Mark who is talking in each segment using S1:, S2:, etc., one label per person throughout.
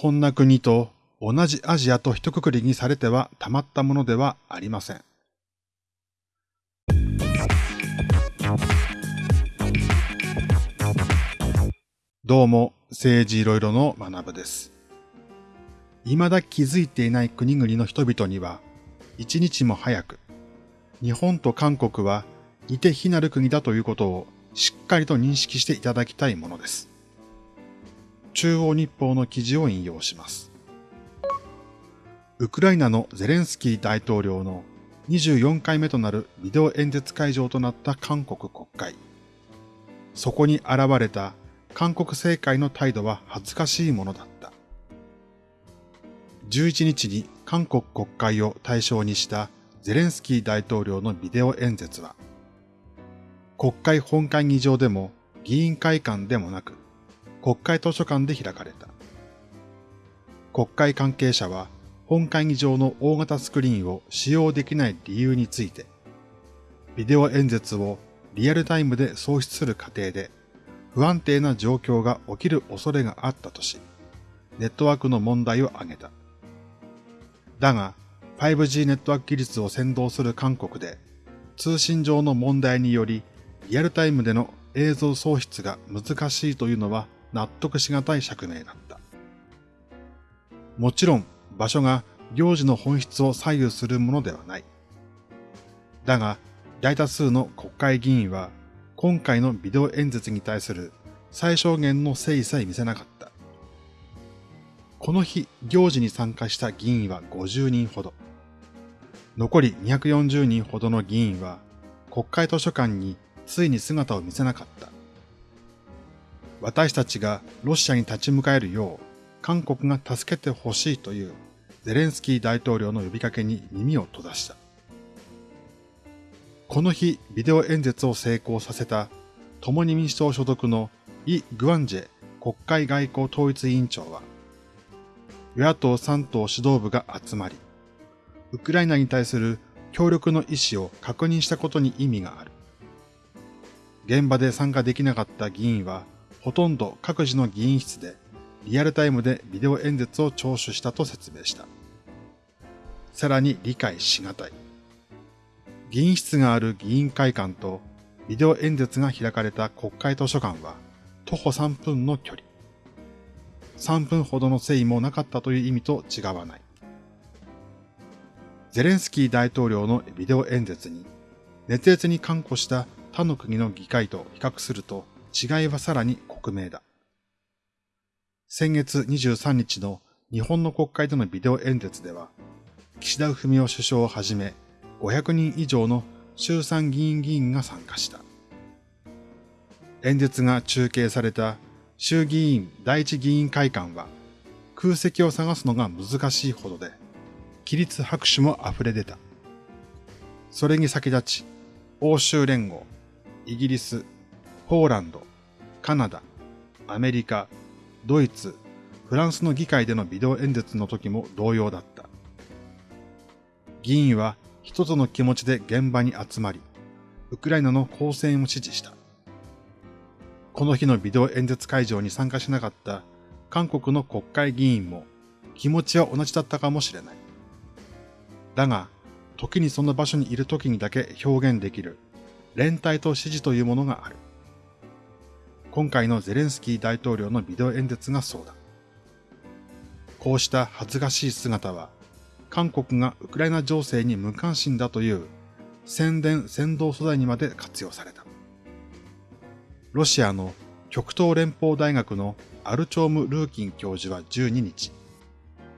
S1: こんな国と同じアジアと一括りにされてはたまったものではありません。どうも、政治いろいろの学部です。未だ気づいていない国々の人々には、一日も早く、日本と韓国は似て非なる国だということをしっかりと認識していただきたいものです。中央日報の記事を引用します。ウクライナのゼレンスキー大統領の24回目となるビデオ演説会場となった韓国国会。そこに現れた韓国政界の態度は恥ずかしいものだった。11日に韓国国会を対象にしたゼレンスキー大統領のビデオ演説は、国会本会議場でも議員会館でもなく、国会図書館で開かれた。国会関係者は本会議場の大型スクリーンを使用できない理由について、ビデオ演説をリアルタイムで送出する過程で不安定な状況が起きる恐れがあったとし、ネットワークの問題を挙げた。だが、5G ネットワーク技術を先導する韓国で、通信上の問題により、リアルタイムでの映像送出が難しいというのは納得しがたい釈明だった。もちろん場所が行事の本質を左右するものではない。だが、大多数の国会議員は今回のビデオ演説に対する最小限の誠意さえ見せなかった。この日、行事に参加した議員は50人ほど。残り240人ほどの議員は国会図書館についに姿を見せなかった。私たちがロシアに立ち向かえるよう韓国が助けてほしいというゼレンスキー大統領の呼びかけに耳を閉ざした。この日、ビデオ演説を成功させた共に民主党所属のイ・グワンジェ国会外交統一委員長は、与野党3党指導部が集まり、ウクライナに対する協力の意思を確認したことに意味がある。現場で参加できなかった議員は、ほとんど各自の議員室でリアルタイムでビデオ演説を聴取したと説明した。さらに理解しがたい。議員室がある議員会館とビデオ演説が開かれた国会図書館は徒歩3分の距離。3分ほどの誠意もなかったという意味と違わない。ゼレンスキー大統領のビデオ演説に熱烈に看護した他の国の議会と比較すると違いはさらに克明だ。先月23日の日本の国会でのビデオ演説では、岸田文雄首相をはじめ500人以上の衆参議院議員が参加した。演説が中継された衆議院第一議員会館は空席を探すのが難しいほどで、起立拍手も溢れ出た。それに先立ち、欧州連合、イギリス、ポーランド、カナダ、アメリカ、ドイツ、フランスの議会でのビデオ演説の時も同様だった。議員は一つの気持ちで現場に集まり、ウクライナの抗戦を支持した。この日のビデオ演説会場に参加しなかった韓国の国会議員も気持ちは同じだったかもしれない。だが、時にその場所にいる時にだけ表現できる連帯と支持というものがある。今回のゼレンスキー大統領のビデオ演説がそうだ。こうした恥ずかしい姿は、韓国がウクライナ情勢に無関心だという宣伝先導素材にまで活用された。ロシアの極東連邦大学のアルチョーム・ルーキン教授は12日、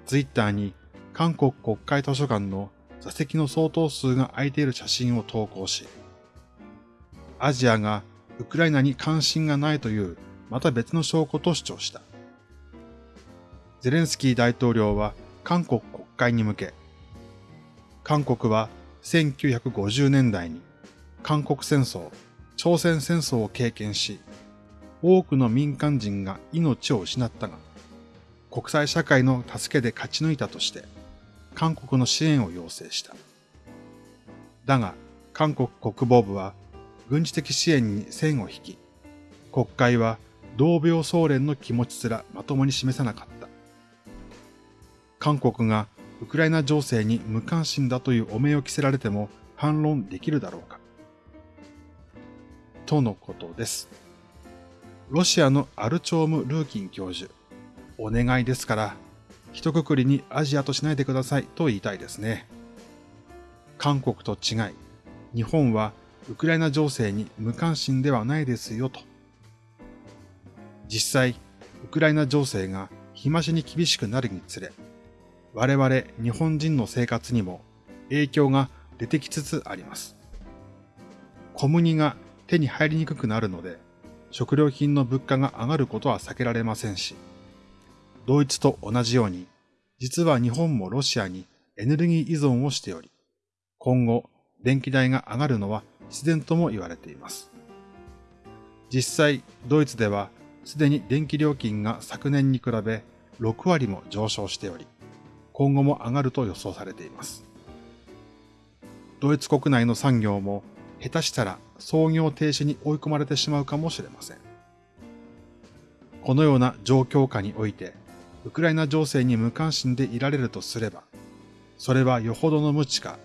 S1: ツイッターに韓国国会図書館の座席の相当数が空いている写真を投稿し、アジアがウクライナに関心がないというまた別の証拠と主張した。ゼレンスキー大統領は韓国国会に向け、韓国は1950年代に韓国戦争、朝鮮戦争を経験し、多くの民間人が命を失ったが、国際社会の助けで勝ち抜いたとして、韓国の支援を要請した。だが、韓国国防部は軍事的支援に線を引き、国会は同病総連の気持ちすらまともに示さなかった。韓国がウクライナ情勢に無関心だという汚名を着せられても反論できるだろうか。とのことです。ロシアのアルチョーム・ルーキン教授、お願いですから、一括りにアジアとしないでくださいと言いたいですね。韓国と違い、日本はウクライナ情勢に無関心ではないですよと。実際、ウクライナ情勢が日増しに厳しくなるにつれ、我々日本人の生活にも影響が出てきつつあります。小麦が手に入りにくくなるので、食料品の物価が上がることは避けられませんし、ドイツと同じように、実は日本もロシアにエネルギー依存をしており、今後電気代が上がるのは自然とも言われています。実際、ドイツではすでに電気料金が昨年に比べ6割も上昇しており、今後も上がると予想されています。ドイツ国内の産業も下手したら操業停止に追い込まれてしまうかもしれません。このような状況下において、ウクライナ情勢に無関心でいられるとすれば、それはよほどの無知か、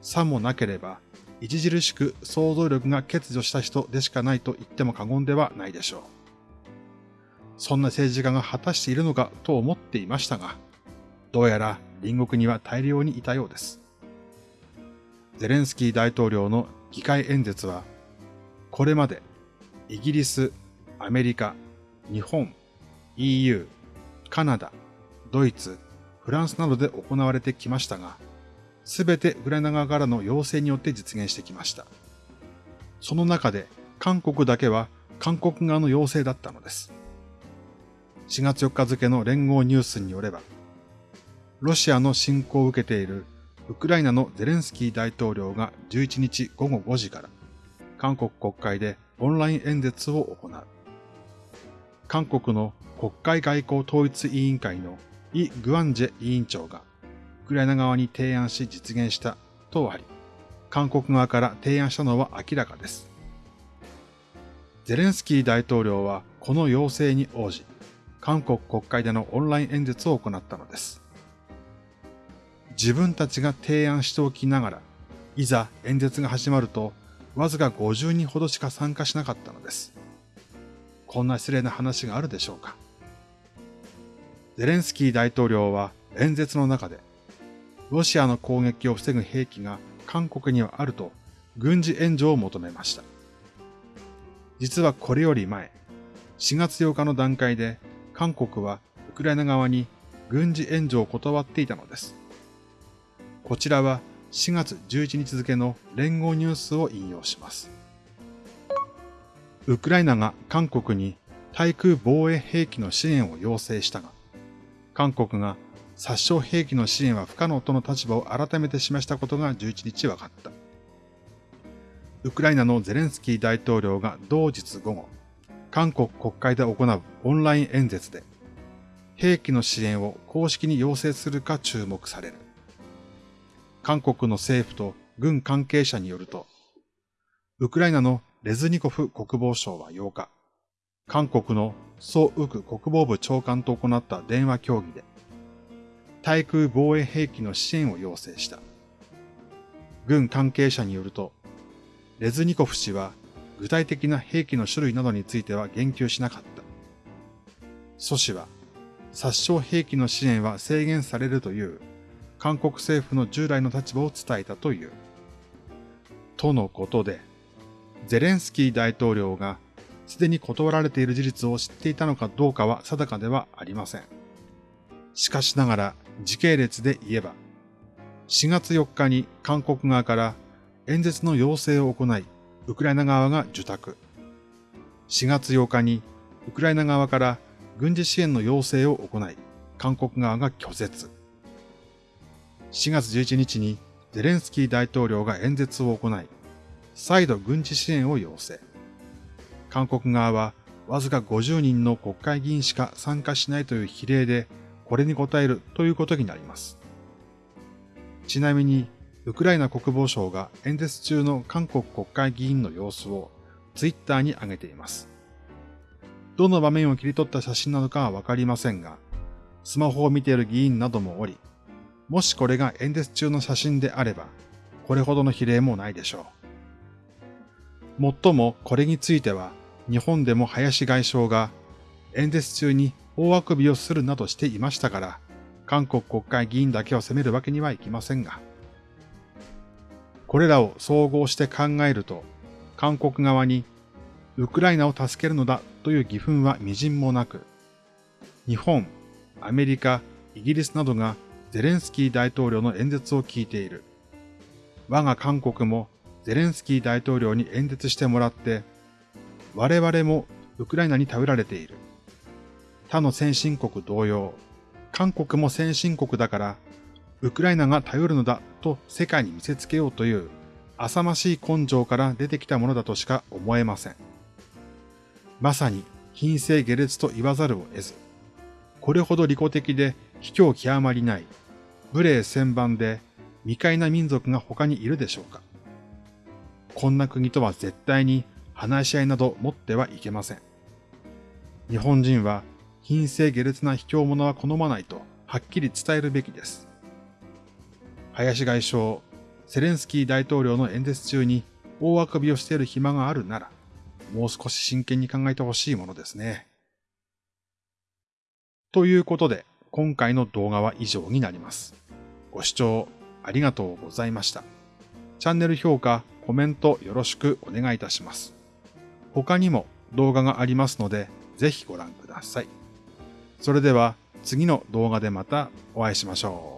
S1: さもなければ著しく想像力が欠如した人でしかないと言っても過言ではないでしょう。そんな政治家が果たしているのかと思っていましたが、どうやら隣国には大量にいたようです。ゼレンスキー大統領の議会演説は、これまでイギリス、アメリカ、日本、EU、カナダ、ドイツ、フランスなどで行われてきましたが、すべてウクライナ側からの要請によって実現してきました。その中で韓国だけは韓国側の要請だったのです。4月4日付の連合ニュースによれば、ロシアの侵攻を受けているウクライナのゼレンスキー大統領が11日午後5時から韓国国会でオンライン演説を行う。韓国の国会外交統一委員会のイ・グアンジェ委員長がクライナ側に提案し実現したとあり、韓国側から提案したのは明らかです。ゼレンスキー大統領はこの要請に応じ、韓国国会でのオンライン演説を行ったのです。自分たちが提案しておきながら、いざ演説が始まると、わずか50人ほどしか参加しなかったのです。こんな失礼な話があるでしょうか。ゼレンスキー大統領は演説の中で、ロシアの攻撃を防ぐ兵器が韓国にはあると軍事援助を求めました。実はこれより前、4月8日の段階で韓国はウクライナ側に軍事援助を断っていたのです。こちらは4月11日付の連合ニュースを引用します。ウクライナが韓国に対空防衛兵器の支援を要請したが、韓国が殺傷兵器の支援は不可能との立場を改めて示したことが11日分かった。ウクライナのゼレンスキー大統領が同日午後、韓国国会で行うオンライン演説で、兵器の支援を公式に要請するか注目される。韓国の政府と軍関係者によると、ウクライナのレズニコフ国防相は8日、韓国のソ・ウク国防部長官と行った電話協議で、対空防衛兵器の支援を要請した。軍関係者によると、レズニコフ氏は具体的な兵器の種類などについては言及しなかった。蘇氏は、殺傷兵器の支援は制限されるという韓国政府の従来の立場を伝えたという。とのことで、ゼレンスキー大統領がすでに断られている事実を知っていたのかどうかは定かではありません。しかしながら時系列で言えば、4月4日に韓国側から演説の要請を行い、ウクライナ側が受託。4月8日にウクライナ側から軍事支援の要請を行い、韓国側が拒絶。4月11日にゼレンスキー大統領が演説を行い、再度軍事支援を要請。韓国側はわずか50人の国会議員しか参加しないという比例でこれに応えるということになります。ちなみに、ウクライナ国防省が演説中の韓国国会議員の様子をツイッターに上げています。どの場面を切り取った写真なのかはわかりませんが、スマホを見ている議員などもおり、もしこれが演説中の写真であれば、これほどの比例もないでしょう。もっともこれについては、日本でも林外相が演説中に大あくびをするなどしていましたから、韓国国会議員だけを責めるわけにはいきませんが、これらを総合して考えると、韓国側にウクライナを助けるのだという義憤は微塵もなく、日本、アメリカ、イギリスなどがゼレンスキー大統領の演説を聞いている。我が韓国もゼレンスキー大統領に演説してもらって、我々もウクライナに頼られている。他の先進国同様、韓国も先進国だから、ウクライナが頼るのだと世界に見せつけようという浅ましい根性から出てきたものだとしか思えません。まさに品性下劣と言わざるを得ず、これほど利己的で卑怯極まりない、無礼千番で未開な民族が他にいるでしょうか。こんな国とは絶対に話し合いなど持ってはいけません。日本人は品性下劣な卑怯者は好まないとはっきり伝えるべきです。林外相、セレンスキー大統領の演説中に大あくびをしている暇があるなら、もう少し真剣に考えてほしいものですね。ということで、今回の動画は以上になります。ご視聴ありがとうございました。チャンネル評価、コメントよろしくお願いいたします。他にも動画がありますので、ぜひご覧ください。それでは次の動画でまたお会いしましょう。